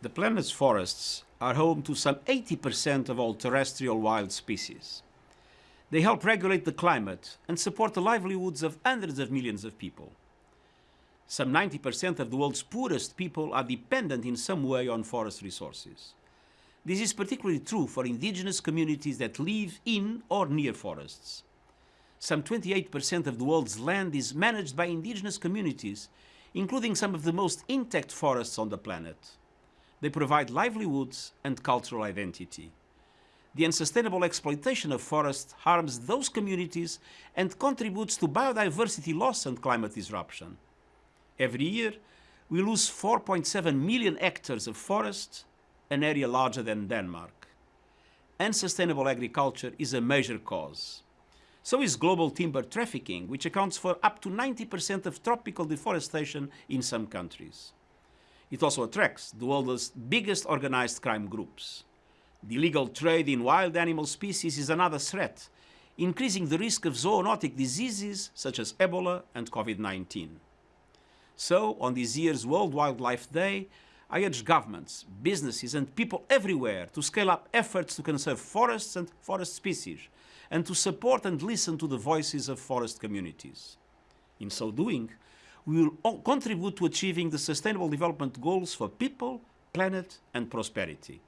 The planet's forests are home to some 80% of all terrestrial wild species. They help regulate the climate and support the livelihoods of hundreds of millions of people. Some 90% of the world's poorest people are dependent in some way on forest resources. This is particularly true for indigenous communities that live in or near forests. Some 28% of the world's land is managed by indigenous communities, including some of the most intact forests on the planet. They provide livelihoods and cultural identity. The unsustainable exploitation of forests harms those communities and contributes to biodiversity loss and climate disruption. Every year, we lose 4.7 million hectares of forest, an area larger than Denmark. Unsustainable agriculture is a major cause. So is global timber trafficking, which accounts for up to 90% of tropical deforestation in some countries. It also attracts the world's biggest organized crime groups. The illegal trade in wild animal species is another threat, increasing the risk of zoonotic diseases such as Ebola and COVID-19. So, on this year's World Wildlife Day, I urge governments, businesses and people everywhere to scale up efforts to conserve forests and forest species and to support and listen to the voices of forest communities. In so doing, we will contribute to achieving the Sustainable Development Goals for people, planet and prosperity.